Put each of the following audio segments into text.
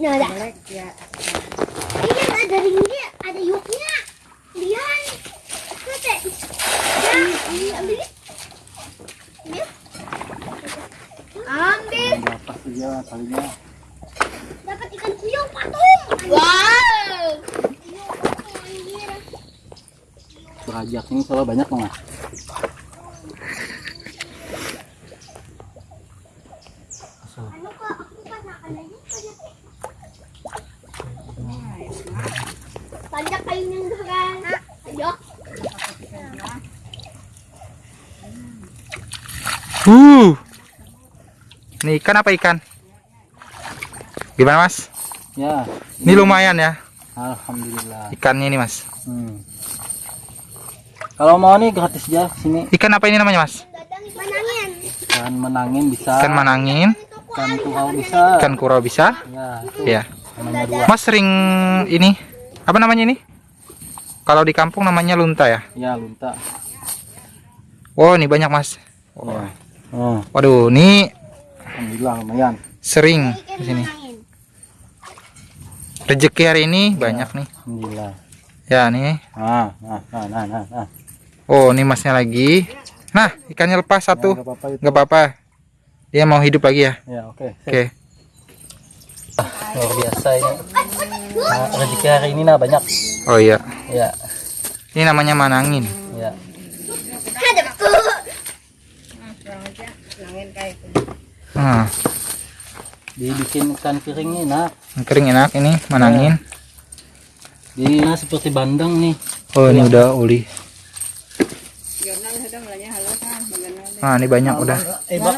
Nah, ada. Jelek ya. Ini kan ada ringnya, ada yuknya. Lihat. Kete. Ya, ini ambil. Ambil. Ambil. Dapat dia kalinya. Dapat ikan puyuh patung. Wow. Berajak ini kalau banyak dong mas. Uh. Ini ikan apa ikan? Gimana mas? Ya. Ini lumayan ya Alhamdulillah. ikannya ini mas. Hmm. Kalau mau nih gratis aja sini. Ikan apa ini namanya mas? Ikan menangin bisa. Ikan manangin, Ikan kurau bisa. ikan kurau bisa. Ya. Ya. Mas sering ini apa namanya ini? Kalau di kampung namanya lunta ya. Ya lunta. Wow ini banyak mas. Ya. Oh, Waduh, ini alhamdulillah lumayan. sering di sini. Rezeki hari ini banyak nih. Alhamdulillah. Ya nih. Nah, nah, nah, nah, nah. nah. Oh ini masnya lagi. Nah ikannya lepas satu. Ya, nggak apa-apa. Dia mau hidup lagi ya. Ya, oke. Oke. Luar biasa ini. Nah, rezeki hari ini nah banyak. Oh iya. Ya, Ini namanya manangin. ya. Ada po. Nangin kayak itu. Nah, Dibikin ikan kering nih, nah. yang kering enak ini manangin. Di nah seperti bandeng nih. Oh ini udah uli. Magana. Nah ini banyak udah. Eh, mo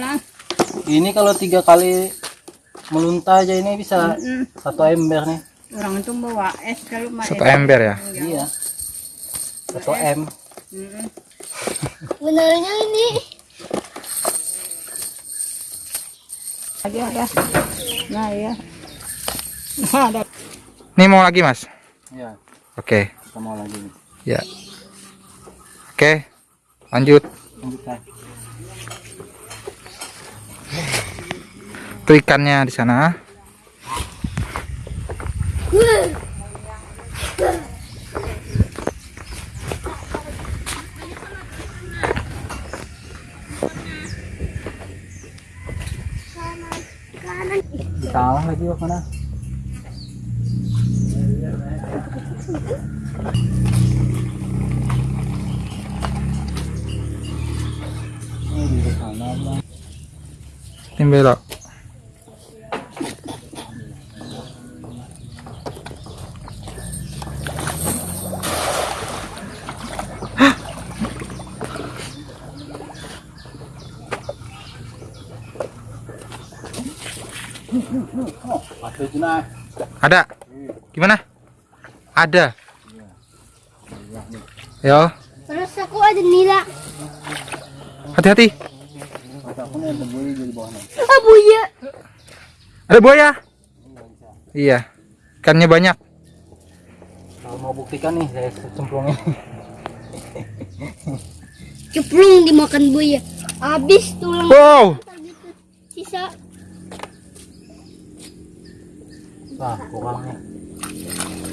lang. Ini kalau tiga kali melunta aja ini bisa satu ember nih. Orang itu bawa es kalau ma Satu ember ya. Iya. Satu M. Benarnya ini. Lagi ada. Nah iya. Nah, ada. Ini mau lagi mas? Ya, Oke. kita mau lagi. Ya. Oke. Lanjut. Lanjutkan. Itu ikannya di sana. Salah lagi wak mana? Ini di sana bang. Ini belok. Ada. Gimana? Ada. Yo, Terus aku ada nila. hati-hati. Ada aku nih ada buaya jadi bawahnya. Ah, buaya. Ada buaya. Iya. Ikannya banyak. Kalau mau buktikan nih saya cemplungin. Ceplung dimakan buaya. Habis tulang Wow. gitu. Sisa. Nah, kurang nih.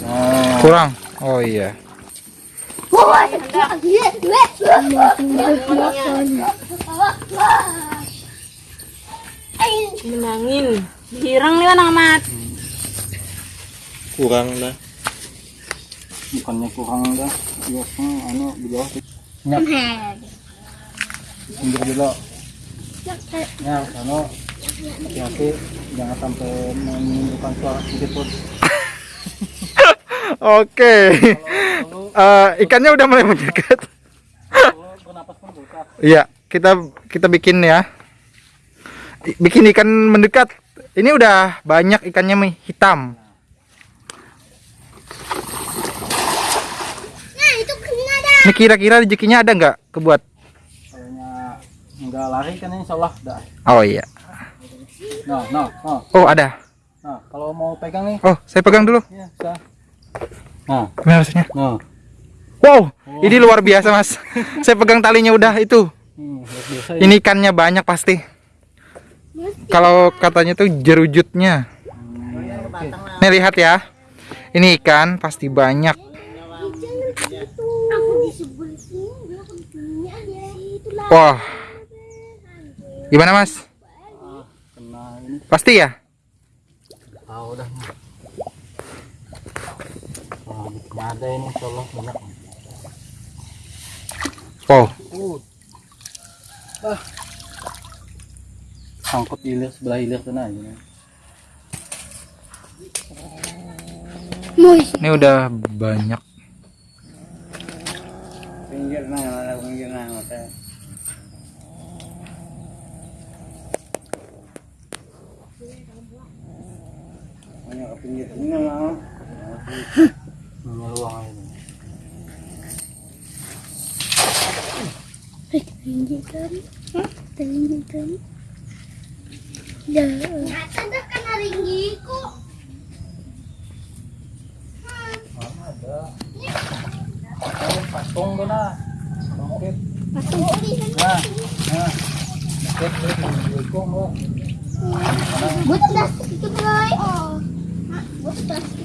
Nah, Kurang. Oh iya. Menangin. Hirang liwa nang mat. Kurang lah. bukannya kurang dah. Biasanya anu di bawah. Nyap, pinggir dulu. Ya, anu hati-hati jangan sampai menimbulkan suara sedikit pun. Oke. Eh, ikannya udah mulai mendekat. Iya, kita kita bikin ya. Bikin ikan mendekat. Ini udah banyak ikannya Mi, hitam. Nah, itu kena ada. Ini kira-kira rezekinya ada nggak kebuat? Kayaknya nggak lari kan insya Allah dah. Oh iya. Nah, nah, nah, Oh ada. nah. Kalau mau pegang nih, Oh saya pegang dulu. ya bisa. Nah, Gimana rasanya? nah. Wow, ini luar biasa mas. saya pegang talinya udah itu Hmm, luar biasa ya. Ini ikannya banyak pasti. Kalau katanya tuh jerujutnya. Hmm, oke. Nih lihat ya. Ini ikan pasti banyak. Aku di sebelah sini, aku di sini aja. Itulah. Wah. Gimana Mas? Ah, Pasti ya? tahu dah. Ada ini insyaallah banyak. Wow. Uh. Ah. Sangkut hilir sebelah hilir sana aja. Ini udah banyak. Pinggir nah, ada pinggir nah, mata. Banyak ke pinggir sini lah. Nyeluang aja. Tunjukkan. Tunjukkan. Ya. Ada kan ringgiku. ada. Oh, patung tuh nah. Oke. Patung. Nah, nah. Oke, terus dihukum lo. Buat plastik itu kan. А, вот так.